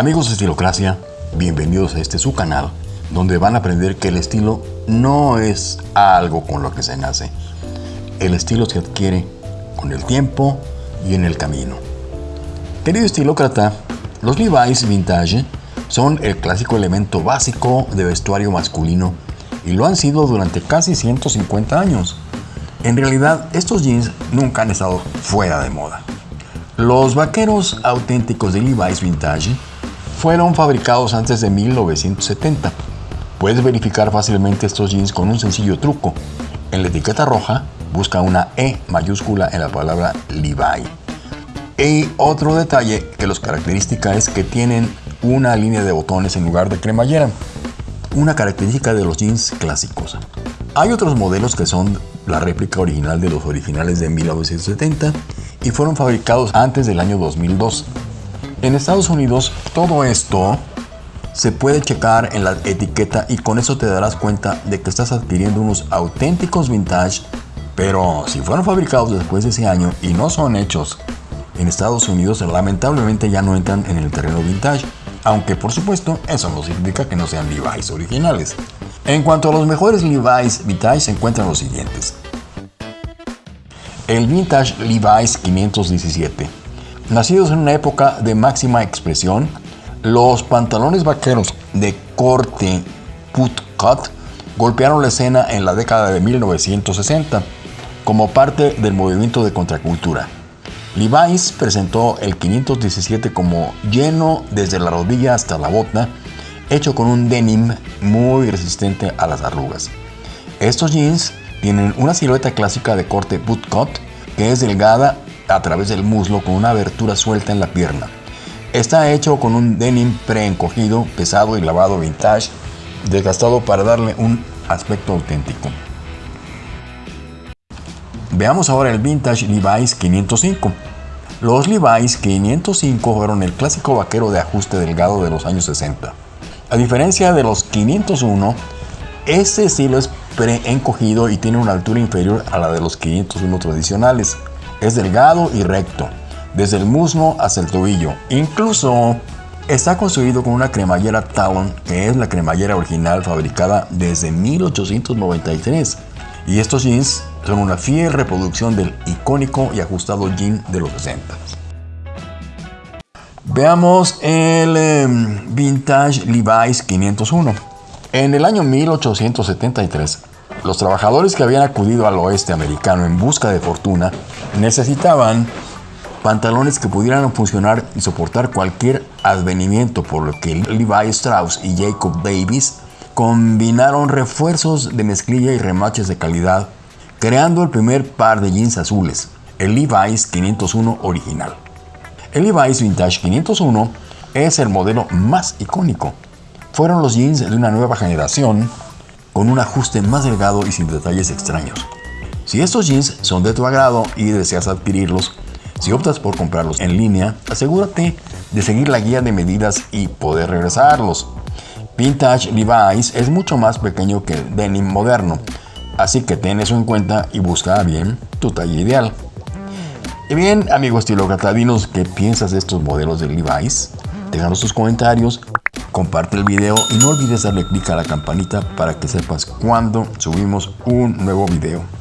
Amigos de Estilocracia, bienvenidos a este su canal, donde van a aprender que el estilo no es algo con lo que se nace. El estilo se adquiere con el tiempo y en el camino. Querido estilócrata, los Levi's Vintage son el clásico elemento básico de vestuario masculino y lo han sido durante casi 150 años. En realidad, estos jeans nunca han estado fuera de moda. Los vaqueros auténticos de Levi's Vintage fueron fabricados antes de 1970. Puedes verificar fácilmente estos jeans con un sencillo truco. En la etiqueta roja, busca una E mayúscula en la palabra Levi. Y otro detalle que los característica es que tienen una línea de botones en lugar de cremallera, una característica de los jeans clásicos. Hay otros modelos que son la réplica original de los originales de 1970 y fueron fabricados antes del año 2002. En Estados Unidos todo esto se puede checar en la etiqueta y con eso te darás cuenta de que estás adquiriendo unos auténticos vintage, pero si fueron fabricados después de ese año y no son hechos en Estados Unidos, lamentablemente ya no entran en el terreno vintage, aunque por supuesto eso no significa que no sean Levi's originales. En cuanto a los mejores Levi's vintage se encuentran los siguientes. El Vintage Levi's 517. Nacidos en una época de máxima expresión, los pantalones vaqueros de corte put cut golpearon la escena en la década de 1960 como parte del movimiento de contracultura. Levi's presentó el 517 como lleno desde la rodilla hasta la bota, hecho con un denim muy resistente a las arrugas. Estos jeans tienen una silueta clásica de corte bootcut que es delgada a través del muslo con una abertura suelta en la pierna. Está hecho con un denim preencogido, pesado y lavado vintage, desgastado para darle un aspecto auténtico. Veamos ahora el Vintage Levi's 505. Los Levi's 505 fueron el clásico vaquero de ajuste delgado de los años 60. A diferencia de los 501, este estilo es pre-encogido y tiene una altura inferior a la de los 501 tradicionales. Es delgado y recto, desde el muslo hasta el tobillo. Incluso está construido con una cremallera Talon, que es la cremallera original fabricada desde 1893. Y estos jeans son una fiel reproducción del icónico y ajustado jean de los 60. Veamos el em, Vintage Levi's 501. En el año 1873, los trabajadores que habían acudido al oeste americano en busca de fortuna necesitaban pantalones que pudieran funcionar y soportar cualquier advenimiento, por lo que Levi Strauss y Jacob Davis combinaron refuerzos de mezclilla y remaches de calidad, creando el primer par de jeans azules, el Levi's 501 original. El Levi's Vintage 501 es el modelo más icónico fueron los jeans de una nueva generación con un ajuste más delgado y sin detalles extraños. Si estos jeans son de tu agrado y deseas adquirirlos, si optas por comprarlos en línea, asegúrate de seguir la guía de medidas y poder regresarlos. Vintage Levi's es mucho más pequeño que el denim moderno, así que ten eso en cuenta y busca bien tu talla ideal. Y bien, amigos estilócrata, dinos qué piensas de estos modelos de Levi's. Déjanos tus comentarios comparte el video y no olvides darle clic a la campanita para que sepas cuando subimos un nuevo video.